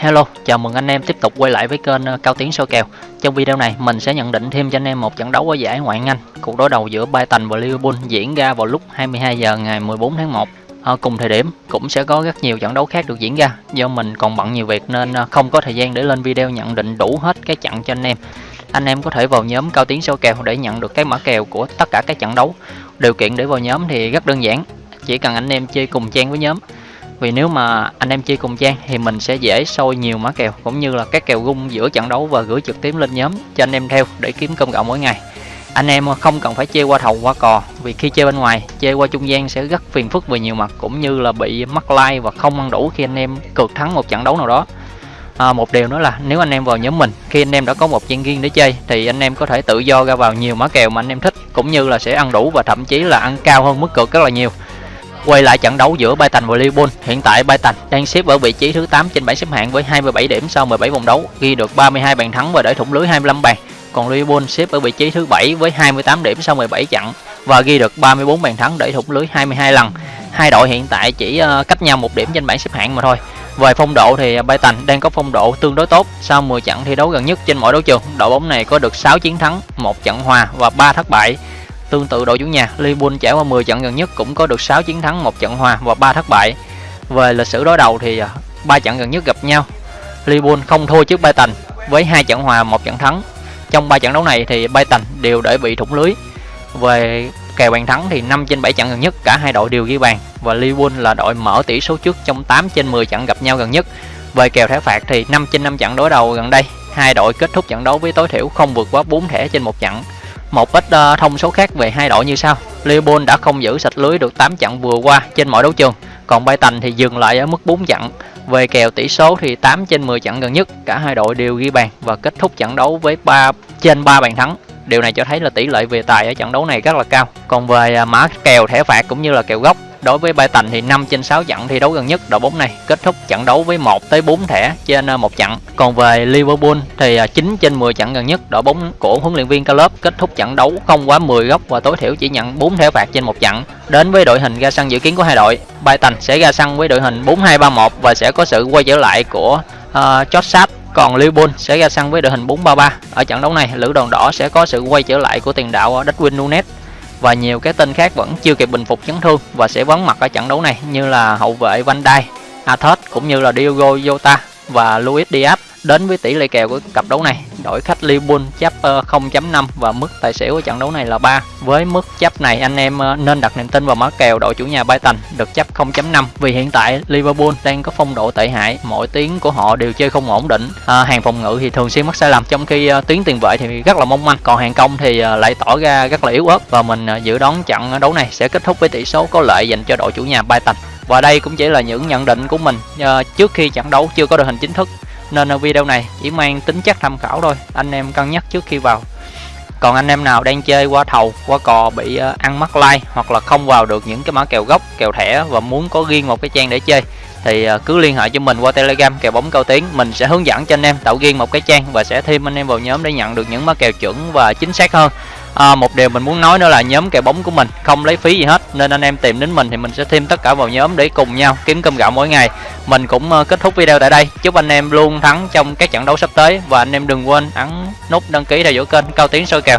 Hello, chào mừng anh em tiếp tục quay lại với kênh ờ, Cao Tiến soi kèo. Trong video này, mình sẽ nhận định thêm cho anh em một trận đấu ở giải Ngoại Anh. Cuộc đối đầu giữa Brighton và Liverpool diễn ra vào lúc 22 giờ ngày 14 tháng 1. À, ờ, cùng thời điểm cũng sẽ có rất nhiều trận đấu khác được diễn ra. Do mình còn bận nhiều việc nên ờ, không có thời gian để lên video nhận định đủ hết cái trận cho anh em. Anh em có thể vào nhóm Cao Tiến soi kèo để nhận được cái mã kèo của tất cả các trận đấu. Điều kiện để vào nhóm thì rất đơn giản, chỉ cần anh em chơi cùng trang với nhóm vì nếu mà anh em chơi cùng trang thì mình sẽ dễ sôi nhiều mã kèo cũng như là các kèo gung giữa trận đấu và gửi trực tiếp lên nhóm cho anh em theo để kiếm công cộng mỗi ngày. Anh em không cần phải chơi qua thầu qua cò vì khi chơi bên ngoài chơi qua trung gian sẽ rất phiền phức về nhiều mặt cũng như là bị mắc like và không ăn đủ khi anh em cược thắng một trận đấu nào đó. À, một điều nữa là nếu anh em vào nhóm mình khi anh em đã có một trang riêng để chơi thì anh em có thể tự do ra vào nhiều mã kèo mà anh em thích cũng như là sẽ ăn đủ và thậm chí là ăn cao hơn mức cược rất là nhiều. Quay lại trận đấu giữa Brighton và Liverpool, hiện tại Brighton đang xếp ở vị trí thứ 8 trên bảng xếp hạng với 27 điểm sau 17 vòng đấu, ghi được 32 bàn thắng và để thủng lưới 25 bàn. Còn Liverpool xếp ở vị trí thứ 7 với 28 điểm sau 17 trận và ghi được 34 bàn thắng để thủng lưới 22 lần. Hai đội hiện tại chỉ ờ, cách nhau một điểm trên bảng xếp hạng mà thôi. Về phong độ thì Brighton đang có phong độ tương đối tốt sau 10 trận thi đấu gần nhất trên mọi đấu trường. Đội bóng này có được 6 chiến thắng, một trận hòa và 3 thất bại. Tương tự đội chủ nhà, Liverpool trải qua 10 trận gần nhất cũng có được 6 chiến thắng, một trận hòa và 3 thất bại. Về lịch sử đối đầu thì à, ba trận gần nhất gặp nhau, Liverpool không thua trước Brighton với hai trận hòa, một trận thắng. Trong ba trận đấu này thì Brighton đều để bị thủng lưới. Về kèo bàn thắng thì 5 trên 7 trận gần nhất cả hai đội đều ghi bàn và Liverpool là đội mở tỷ số trước trong 8 trên 10 trận gặp nhau gần nhất. Về kèo thẻ phạt thì 5 trên 5 trận đối đầu gần đây, hai đội kết thúc trận đấu với tối thiểu không vượt quá 4 thẻ trên một trận. Một ít uh, ờ, thông số khác về hai đội như sau. Liverpool đã không giữ sạch lưới được 8 trận vừa qua trên mọi đấu trường, còn Brighton thì dừng lại ở mức 4 trận. Về kèo tỷ số thì 8 trên 10 trận gần nhất, cả hai đội đều ghi bàn và kết thúc trận đấu với 3 trên 3 bàn thắng. Điều này cho thấy là tỷ lệ về tài ở trận đấu này rất là cao. Còn về ờ, mã kèo thẻ phạt cũng như là kèo gốc Đối với Brighton thì 5 trên 6 trận thi đấu gần nhất đội bóng này kết thúc trận đấu với 1 tới 4 thẻ trên ờ, một trận. Còn về Liverpool thì ờ, 9 trên 10 trận gần nhất đội bóng của huấn luyện viên Klopp kết thúc trận đấu không quá 10 góc và tối thiểu chỉ nhận 4 thẻ phạt trên một trận. Đến với đội hình ra sân dự kiến của hai đội, Brighton sẽ ra sân với đội hình 4-2-3-1 và sẽ có sự quay trở lại của uh, George Sapp còn Liverpool sẽ ra sân với đội hình 4-3-3. Ở trận đấu này, lữ đoàn đỏ sẽ có sự quay trở lại của tiền đạo ờ, Darwin Nunes và nhiều cái tên khác vẫn chưa kịp bình phục chấn thương và sẽ vắng mặt ở trận đấu này như là hậu vệ Van Dijk, Athos cũng như là Diogo Jota và Luis Diaz đến với tỷ lệ kèo của cặp đấu này đội khách Liverpool chấp 0.5 và mức tài xỉu của trận đấu này là 3 với mức chấp này anh em ờ, nên đặt niềm tin vào mã kèo đội chủ nhà Brighton được chấp 0.5 vì hiện tại Liverpool đang có phong độ tệ hại mỗi tiếng của họ đều chơi không ổn định. À, hàng phòng ngự thì thường xuyên mắc sai lầm trong khi tiếng tuyến tiền vệ thì rất là mong manh. Còn hàng công thì ờ, lại tỏ ra rất là yếu ớt và mình dự đoán trận đấu này sẽ kết thúc với tỷ số có lợi dành cho đội chủ nhà Brighton. Và đây cũng chỉ là những nhận định của mình trước khi trận đấu chưa có đội hình chính thức nên ở video này chỉ mang tính chất tham khảo thôi, anh em cân nhắc trước khi vào. Còn anh em nào đang chơi qua thầu, qua cò bị ờ, ăn mắc like hoặc là không vào được những cái mã kèo gốc, kèo thẻ và muốn có riêng một cái trang để chơi, thì ờ, cứ liên hệ cho mình qua telegram kèo bóng cao tiếng mình sẽ hướng dẫn cho anh em tạo riêng một cái trang và sẽ thêm anh em vào nhóm để nhận được những mã kèo chuẩn và chính xác hơn à, một điều mình muốn nói nữa là nhóm kèo bóng của mình không lấy phí gì hết nên anh em tìm đến mình thì mình sẽ thêm tất cả vào nhóm để cùng nhau kiếm cơm gạo mỗi ngày. Mình cũng ờ, kết thúc video tại đây. Chúc anh em luôn thắng trong các trận đấu sắp tới và anh em đừng quên ấn nút đăng ký theo dõi kênh cao tiến soi kèo.